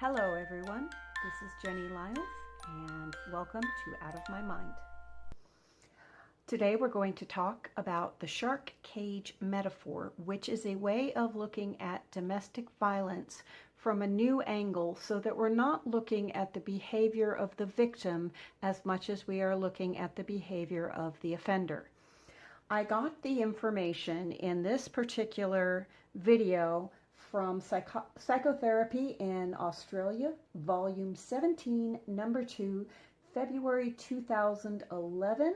Hello everyone, this is Jenny Lyles and welcome to Out of My Mind. Today we're going to talk about the shark cage metaphor, which is a way of looking at domestic violence from a new angle so that we're not looking at the behavior of the victim as much as we are looking at the behavior of the offender. I got the information in this particular video from Psycho Psychotherapy in Australia, Volume 17, Number 2, February 2011,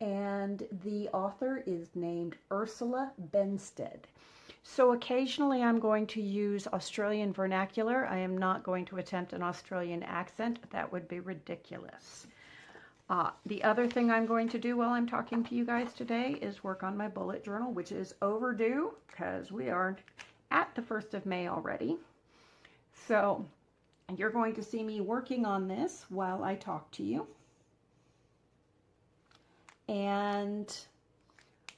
and the author is named Ursula Benstead. So occasionally I'm going to use Australian vernacular. I am not going to attempt an Australian accent. That would be ridiculous. Uh, the other thing I'm going to do while I'm talking to you guys today is work on my bullet journal, which is overdue because we are at the 1st of May already. So you're going to see me working on this while I talk to you. And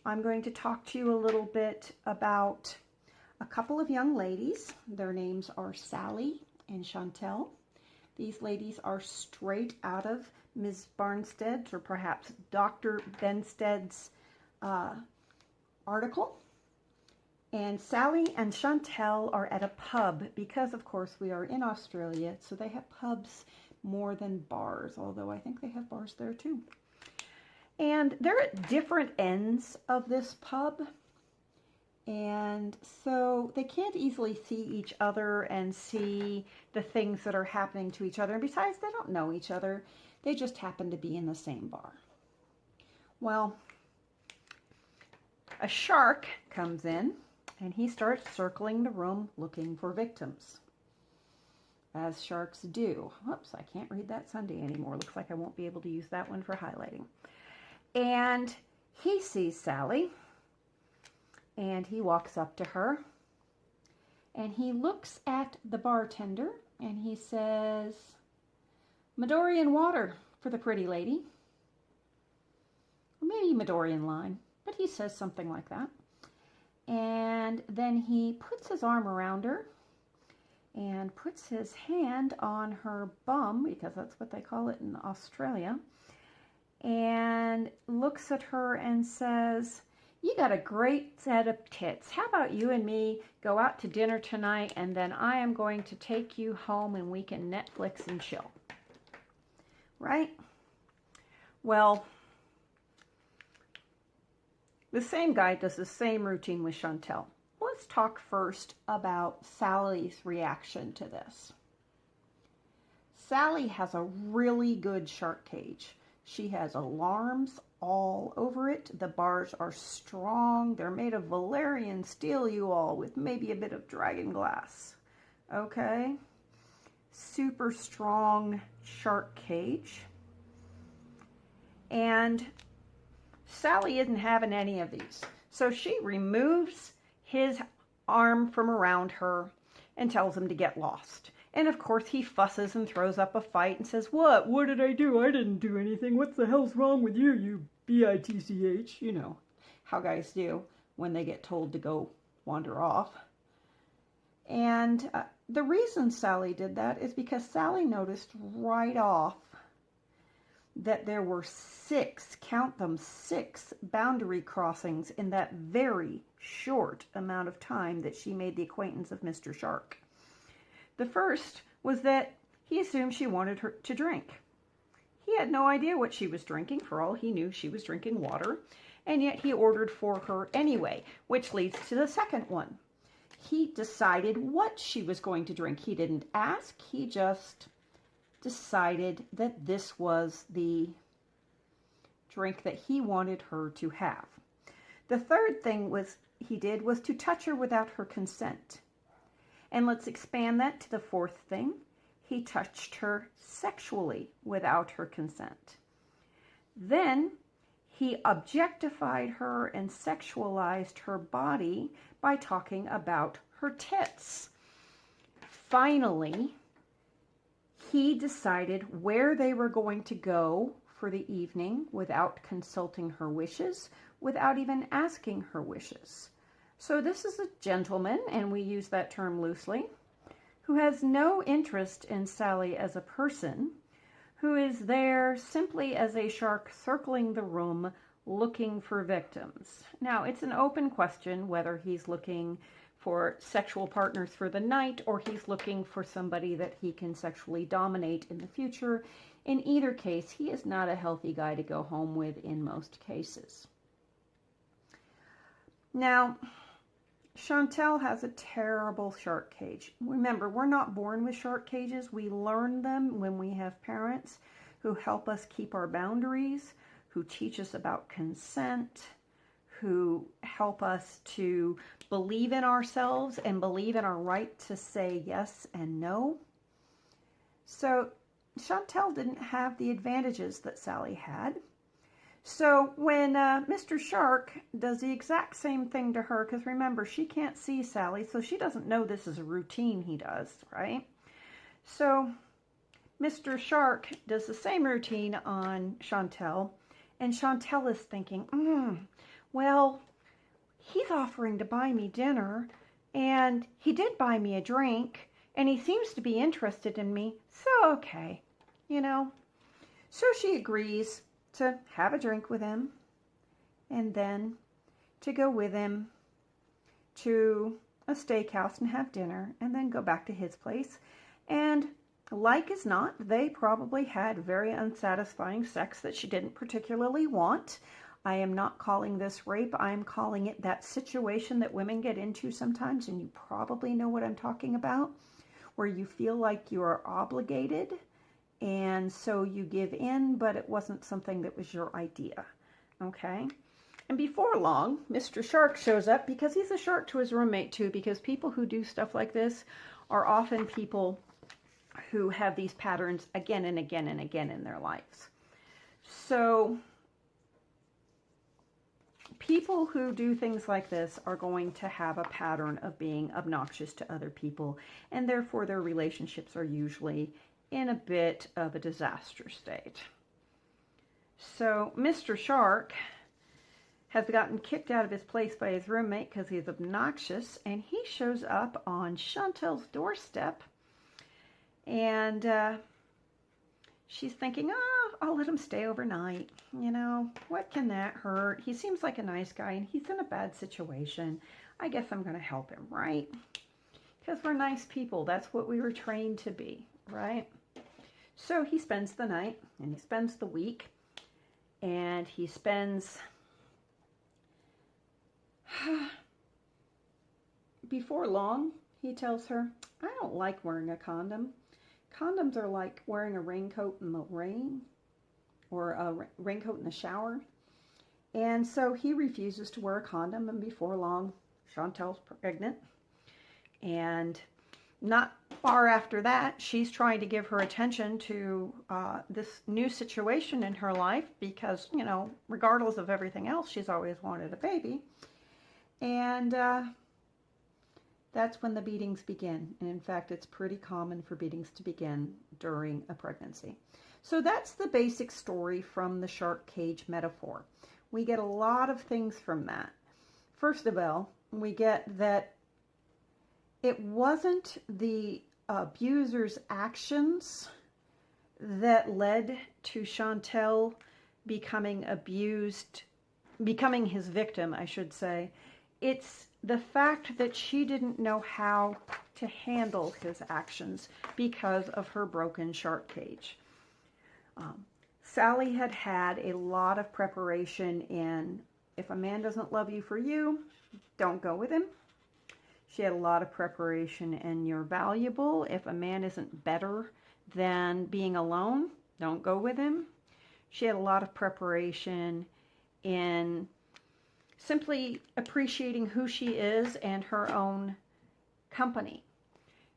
I'm going to talk to you a little bit about a couple of young ladies. Their names are Sally and Chantel. These ladies are straight out of Ms. Barnstead's or perhaps Dr. Benstead's uh, article. And Sally and Chantel are at a pub because, of course, we are in Australia, so they have pubs more than bars, although I think they have bars there too. And they're at different ends of this pub. And so they can't easily see each other and see the things that are happening to each other. And besides, they don't know each other. They just happen to be in the same bar. Well, a shark comes in and he starts circling the room looking for victims. As sharks do. Whoops, I can't read that Sunday anymore. Looks like I won't be able to use that one for highlighting. And he sees Sally and he walks up to her and he looks at the bartender and he says, Midori and water for the pretty lady. Or maybe Midori and line, but he says something like that. And then he puts his arm around her and puts his hand on her bum, because that's what they call it in Australia, and looks at her and says, you got a great set of tits. How about you and me go out to dinner tonight and then I am going to take you home and we can Netflix and chill right? Well, the same guy does the same routine with Chantel. Let's talk first about Sally's reaction to this. Sally has a really good shark cage. She has alarms all over it. The bars are strong. They're made of Valyrian steel, you all, with maybe a bit of dragon glass. Okay? super strong shark cage. And Sally isn't having any of these. So she removes his arm from around her and tells him to get lost. And of course he fusses and throws up a fight and says, What? What did I do? I didn't do anything. What the hell's wrong with you, you B-I-T-C-H? You know how guys do when they get told to go wander off. And uh, the reason Sally did that is because Sally noticed right off that there were six, count them, six boundary crossings in that very short amount of time that she made the acquaintance of Mr. Shark. The first was that he assumed she wanted her to drink. He had no idea what she was drinking. For all he knew, she was drinking water. And yet he ordered for her anyway, which leads to the second one he decided what she was going to drink. He didn't ask, he just decided that this was the drink that he wanted her to have. The third thing was he did was to touch her without her consent. And let's expand that to the fourth thing. He touched her sexually without her consent. Then he objectified her and sexualized her body by talking about her tits. Finally, he decided where they were going to go for the evening without consulting her wishes, without even asking her wishes. So this is a gentleman, and we use that term loosely, who has no interest in Sally as a person, who is there simply as a shark circling the room looking for victims. Now, it's an open question whether he's looking for sexual partners for the night or he's looking for somebody that he can sexually dominate in the future. In either case, he is not a healthy guy to go home with in most cases. Now, Chantel has a terrible shark cage. Remember, we're not born with shark cages. We learn them when we have parents who help us keep our boundaries, who teach us about consent, who help us to believe in ourselves and believe in our right to say yes and no. So Chantel didn't have the advantages that Sally had. So when uh, Mr. Shark does the exact same thing to her, because remember, she can't see Sally, so she doesn't know this is a routine he does, right? So Mr. Shark does the same routine on Chantel, and Chantel is thinking, mm, well, he's offering to buy me dinner, and he did buy me a drink, and he seems to be interested in me, so okay, you know. So she agrees to have a drink with him, and then to go with him to a steakhouse and have dinner, and then go back to his place. And like as not, they probably had very unsatisfying sex that she didn't particularly want. I am not calling this rape. I am calling it that situation that women get into sometimes, and you probably know what I'm talking about, where you feel like you are obligated, and so you give in, but it wasn't something that was your idea. Okay? And before long, Mr. Shark shows up because he's a shark to his roommate, too, because people who do stuff like this are often people who have these patterns again and again and again in their lives. So people who do things like this are going to have a pattern of being obnoxious to other people, and therefore their relationships are usually in a bit of a disaster state. So Mr. Shark has gotten kicked out of his place by his roommate because he's obnoxious, and he shows up on Chantel's doorstep, and uh, she's thinking, oh, I'll let him stay overnight. You know, what can that hurt? He seems like a nice guy and he's in a bad situation. I guess I'm going to help him, right? Because we're nice people. That's what we were trained to be, right? So he spends the night and he spends the week and he spends before long he tells her I don't like wearing a condom Condoms are like wearing a raincoat in the rain or a raincoat in the shower. And so he refuses to wear a condom, and before long, Chantel's pregnant. And not far after that, she's trying to give her attention to uh, this new situation in her life because, you know, regardless of everything else, she's always wanted a baby. And uh, that's when the beatings begin. And in fact, it's pretty common for beatings to begin during a pregnancy. So that's the basic story from the shark cage metaphor. We get a lot of things from that. First of all, we get that it wasn't the abuser's actions that led to Chantel becoming abused, becoming his victim, I should say. It's the fact that she didn't know how to handle his actions because of her broken shark cage. Um, Sally had had a lot of preparation in if a man doesn't love you for you, don't go with him. She had a lot of preparation in you're valuable. If a man isn't better than being alone, don't go with him. She had a lot of preparation in simply appreciating who she is and her own company.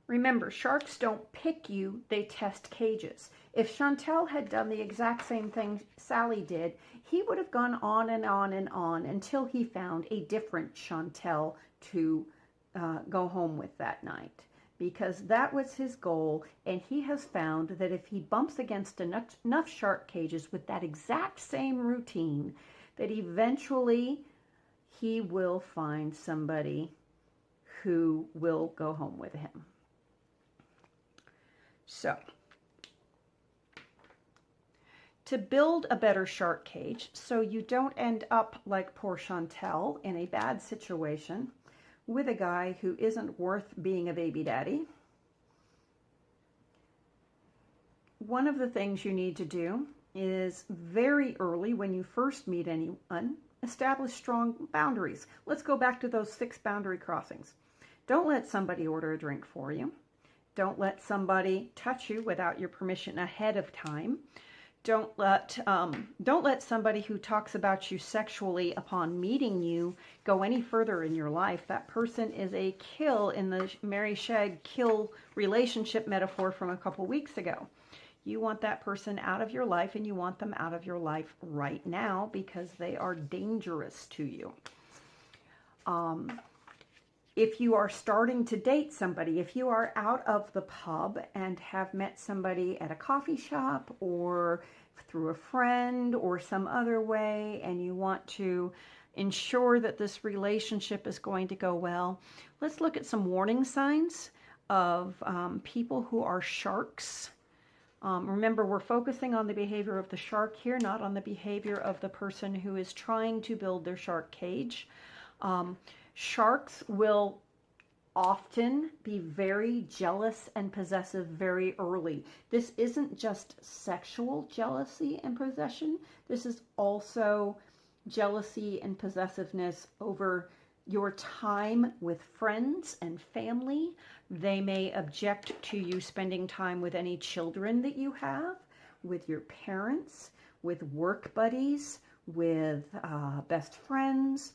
Remember, sharks don't pick you, they test cages. If Chantel had done the exact same thing Sally did, he would have gone on and on and on until he found a different Chantel to uh, go home with that night. Because that was his goal, and he has found that if he bumps against enough, enough shark cages with that exact same routine, that eventually he will find somebody who will go home with him. So, to build a better shark cage so you don't end up like poor Chantel in a bad situation with a guy who isn't worth being a baby daddy, one of the things you need to do is very early when you first meet anyone, establish strong boundaries. Let's go back to those six boundary crossings. Don't let somebody order a drink for you. Don't let somebody touch you without your permission ahead of time. Don't let um, don't let somebody who talks about you sexually upon meeting you go any further in your life. That person is a kill in the Mary Shag kill relationship metaphor from a couple weeks ago. You want that person out of your life and you want them out of your life right now because they are dangerous to you. Um, if you are starting to date somebody, if you are out of the pub and have met somebody at a coffee shop or through a friend or some other way, and you want to ensure that this relationship is going to go well, let's look at some warning signs of um, people who are sharks um, remember, we're focusing on the behavior of the shark here, not on the behavior of the person who is trying to build their shark cage. Um, sharks will often be very jealous and possessive very early. This isn't just sexual jealousy and possession, this is also jealousy and possessiveness over your time with friends and family. They may object to you spending time with any children that you have, with your parents, with work buddies, with uh, best friends,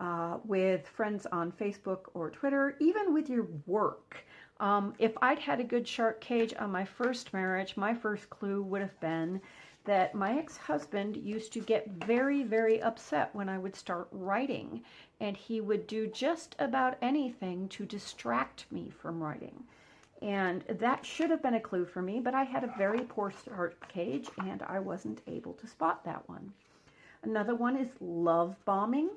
uh, with friends on Facebook or Twitter, even with your work. Um, if I'd had a good shark cage on my first marriage, my first clue would have been that my ex-husband used to get very, very upset when I would start writing, and he would do just about anything to distract me from writing. And that should have been a clue for me, but I had a very poor start cage, and I wasn't able to spot that one. Another one is love bombing.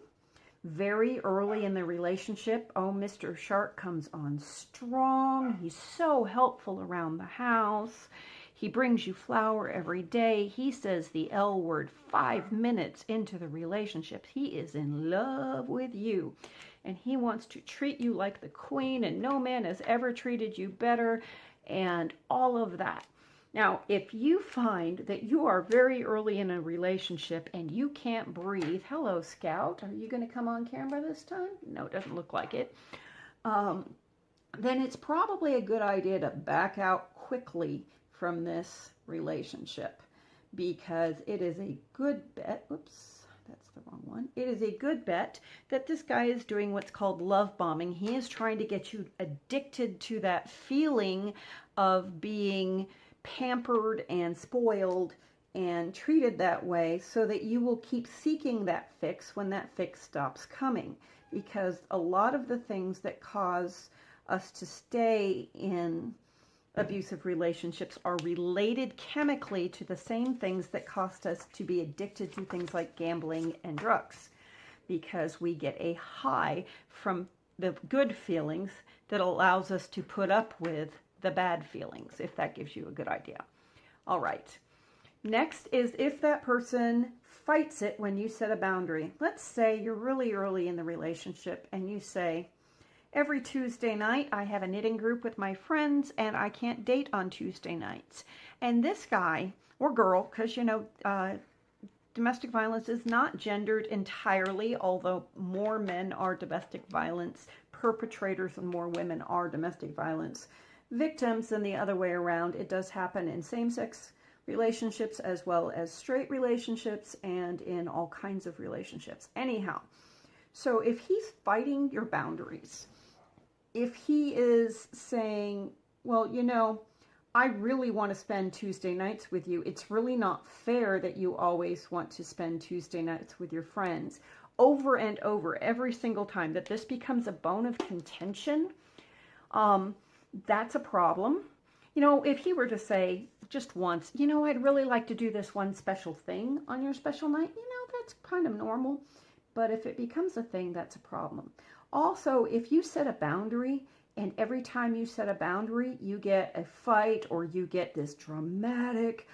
Very early in the relationship, oh, Mr. Shark comes on strong. He's so helpful around the house. He brings you flower every day. He says the L word five minutes into the relationship. He is in love with you and he wants to treat you like the queen and no man has ever treated you better and all of that. Now, if you find that you are very early in a relationship and you can't breathe, hello, Scout, are you going to come on camera this time? No, it doesn't look like it. Um, then it's probably a good idea to back out quickly from this relationship because it is a good bet. Oops, that's the wrong one. It is a good bet that this guy is doing what's called love bombing. He is trying to get you addicted to that feeling of being pampered and spoiled and treated that way so that you will keep seeking that fix when that fix stops coming. Because a lot of the things that cause us to stay in abusive relationships are related chemically to the same things that cost us to be addicted to things like gambling and drugs because we get a high from the good feelings that allows us to put up with the bad feelings, if that gives you a good idea. All right. Next is if that person fights it when you set a boundary. Let's say you're really early in the relationship and you say, Every Tuesday night, I have a knitting group with my friends, and I can't date on Tuesday nights. And this guy, or girl, because, you know, uh, domestic violence is not gendered entirely, although more men are domestic violence perpetrators and more women are domestic violence victims than the other way around. It does happen in same-sex relationships as well as straight relationships and in all kinds of relationships. Anyhow, so if he's fighting your boundaries, if he is saying, well, you know, I really want to spend Tuesday nights with you, it's really not fair that you always want to spend Tuesday nights with your friends. Over and over, every single time that this becomes a bone of contention, um, that's a problem. You know, if he were to say just once, you know, I'd really like to do this one special thing on your special night, you know, that's kind of normal. But if it becomes a thing, that's a problem. Also, if you set a boundary And every time you set a boundary, you get a fight or you get this dramatic,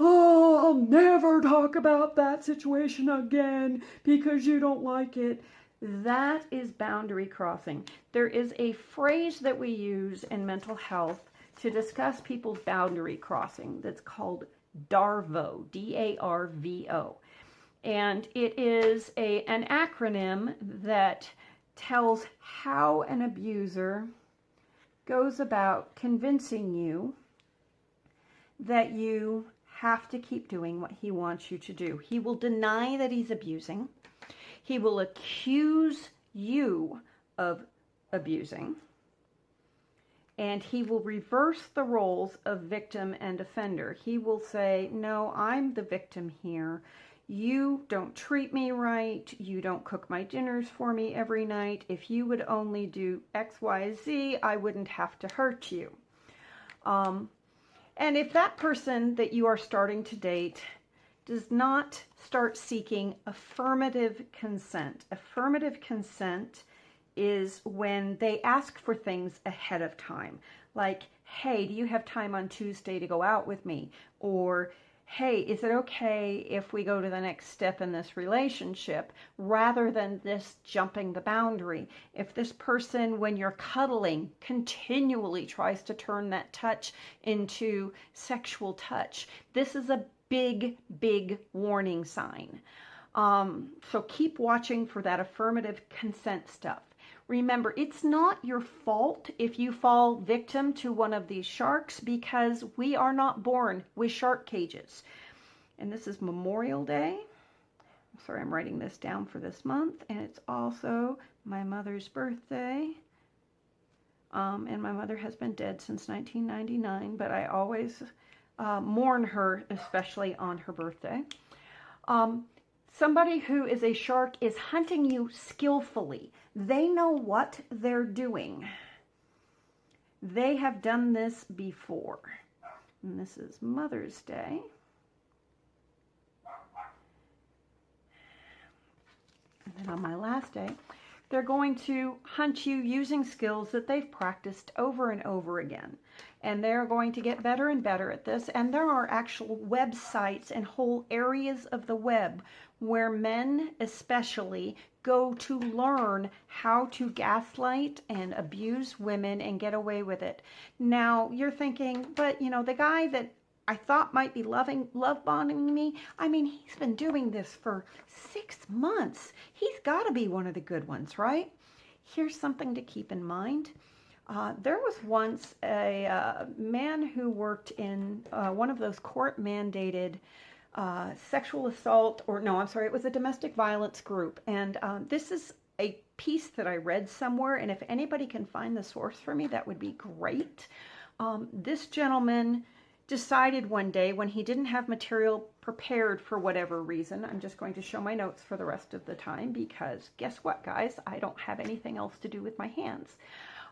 oh, I'll never talk about that situation again because you don't like it. That is boundary crossing. There is a phrase that we use in mental health to discuss people's boundary crossing that's called DARVO, D A R V O. And it is a, an acronym that tells how an abuser goes about convincing you that you have to keep doing what he wants you to do. He will deny that he's abusing. He will accuse you of abusing. And he will reverse the roles of victim and offender. He will say, No, I'm the victim here. You don't treat me right. You don't cook my dinners for me every night. If you would only do X, Y, Z, I wouldn't have to hurt you. Um, and if that person that you are starting to date does not start seeking affirmative consent, affirmative consent is when they ask for things ahead of time. Like, hey, do you have time on Tuesday to go out with me? Or, hey, is it okay if we go to the next step in this relationship rather than this jumping the boundary? If this person, when you're cuddling, continually tries to turn that touch into sexual touch, this is a big, big warning sign. Um, so keep watching for that affirmative consent stuff. Remember, it's not your fault if you fall victim to one of these sharks because we are not born with shark cages. And this is Memorial Day. I'm sorry, I'm writing this down for this month. And it's also my mother's birthday. Um, and my mother has been dead since 1999, but I always uh, mourn her, especially on her birthday. Um, Somebody who is a shark is hunting you skillfully. They know what they're doing. They have done this before. And this is Mother's Day. And then on my last day, they're going to hunt you using skills that they've practiced over and over again and they're going to get better and better at this. And there are actual websites and whole areas of the web where men, especially, go to learn how to gaslight and abuse women and get away with it. Now, you're thinking, but you know, the guy that I thought might be loving love bombing me. I mean, he's been doing this for six months. He's got to be one of the good ones, right? Here's something to keep in mind. Uh, there was once a uh, man who worked in uh, one of those court mandated uh, sexual assault, or no, I'm sorry, it was a domestic violence group. And um, this is a piece that I read somewhere, and if anybody can find the source for me, that would be great. Um, this gentleman decided one day when he didn't have material prepared for whatever reason, I'm just going to show my notes for the rest of the time because guess what, guys? I don't have anything else to do with my hands.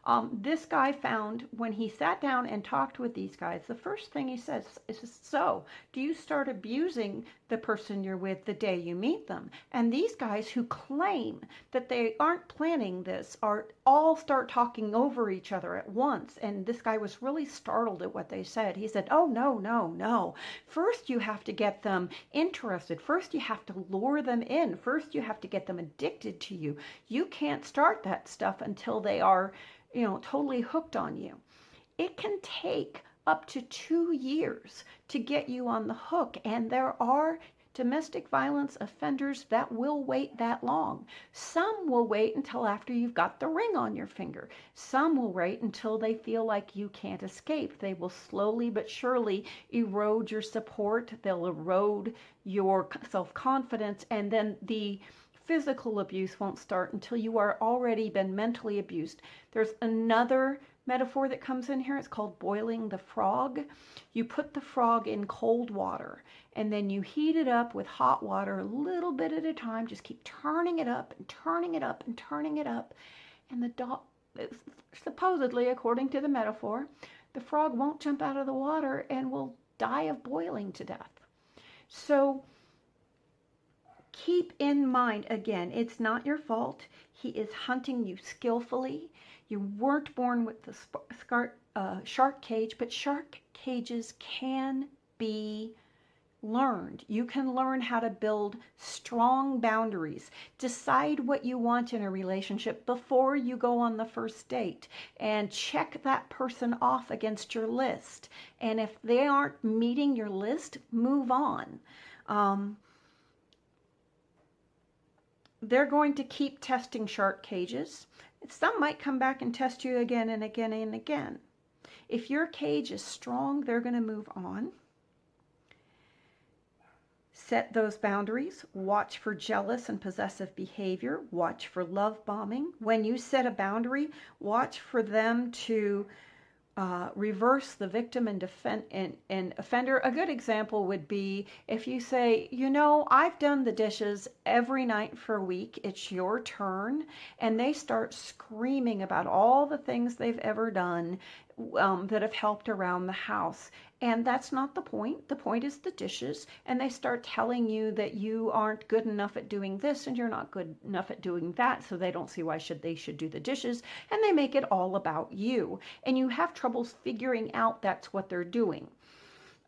Um, this guy found when he sat down and talked with these guys, the first thing he says is, So, do you start abusing the person you're with the day you meet them? And these guys who claim that they aren't planning this are all start talking over each other at once. And this guy was really startled at what they said. He said, Oh, no, no, no. First, you have to get them interested. First, you have to lure them in. First, you have to get them addicted to you. You can't start that stuff until they are you know, totally hooked on you. It can take up to two years to get you on the hook. And there are domestic violence offenders that will wait that long. Some will wait until after you've got the ring on your finger. Some will wait until they feel like you can't escape. They will slowly but surely erode your support. They'll erode your self confidence. And then the physical abuse won't start until you are already been mentally abused. There's another metaphor that comes in here. It's called boiling the frog. You put the frog in cold water and then you heat it up with hot water a little bit at a time. Just keep turning it up and turning it up and turning it up. And the dog, supposedly, according to the metaphor, the frog won't jump out of the water and will die of boiling to death. So keep in mind again, it's not your fault. He is hunting you skillfully. You weren't born with the uh, shark cage, but shark cages can be learned. You can learn how to build strong boundaries. Decide what you want in a relationship before you go on the first date and check that person off against your list. And if they aren't meeting your list, move on. Um, they're going to keep testing shark cages. Some might come back and test you again and again and again. If your cage is strong, they're going to move on. Set those boundaries. Watch for jealous and possessive behavior. Watch for love bombing. When you set a boundary, watch for them to uh, reverse the victim and, defend, and, and offender. A good example would be if you say, you know, I've done the dishes every night for a week, it's your turn, and they start screaming about all the things they've ever done um, that have helped around the house. And that's not the point. The point is the dishes. And they start telling you that you aren't good enough at doing this and you're not good enough at doing that. So they don't see why should they should do the dishes. And they make it all about you. And you have troubles figuring out that's what they're doing.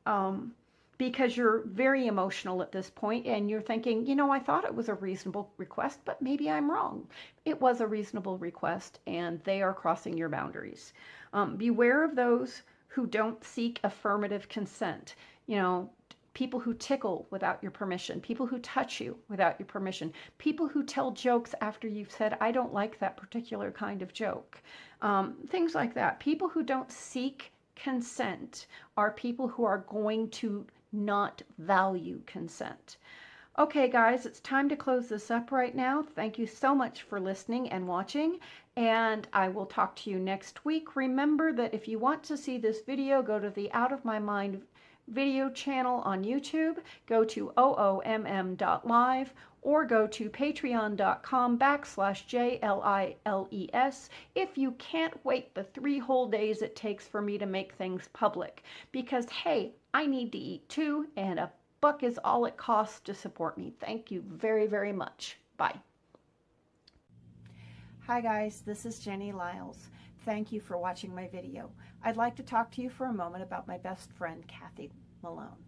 Um, because you're very emotional at this point and you're thinking, you know, I thought it was a reasonable request, but maybe I'm wrong. It was a reasonable request and they are crossing your boundaries. Um, beware of those who don't seek affirmative consent. You know, people who tickle without your permission, people who touch you without your permission, people who tell jokes after you've said, I don't like that particular kind of joke, um, things like that. People who don't seek consent are people who are going to not value consent. Okay, guys, it's time to close this up right now. Thank you so much for listening and watching, and I will talk to you next week. Remember that if you want to see this video, go to the Out of My Mind video channel on YouTube, go to oomm.live, or go to patreon.com backslash J-L-I-L-E-S if you can't wait the three whole days it takes for me to make things public. Because, hey, I need to eat too, and a is all it costs to support me. Thank you very, very much. Bye. Hi guys, this is Jenny Lyles. Thank you for watching my video. I'd like to talk to you for a moment about my best friend, Kathy Malone.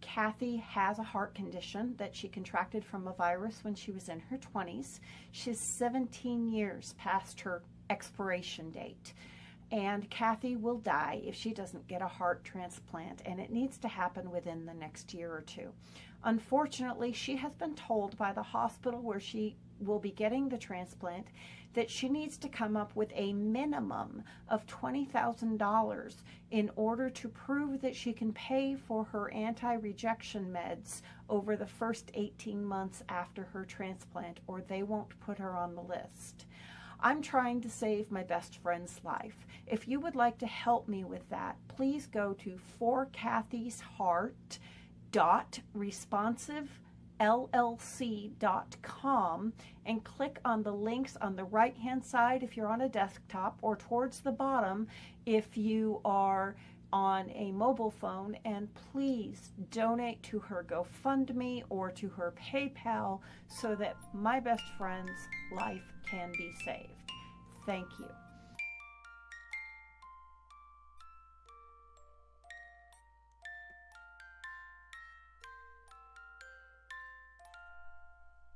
Kathy has a heart condition that she contracted from a virus when she was in her 20s. She's 17 years past her expiration date and Kathy will die if she doesn't get a heart transplant, and it needs to happen within the next year or two. Unfortunately, she has been told by the hospital where she will be getting the transplant that she needs to come up with a minimum of $20,000 in order to prove that she can pay for her anti-rejection meds over the first 18 months after her transplant or they won't put her on the list. I'm trying to save my best friend's life. If you would like to help me with that, please go to forkathysheart.responsivellc.com and click on the links on the right hand side if you're on a desktop or towards the bottom if you are on a mobile phone and please donate to her GoFundMe or to her PayPal so that my best friend's life can be saved. Thank you.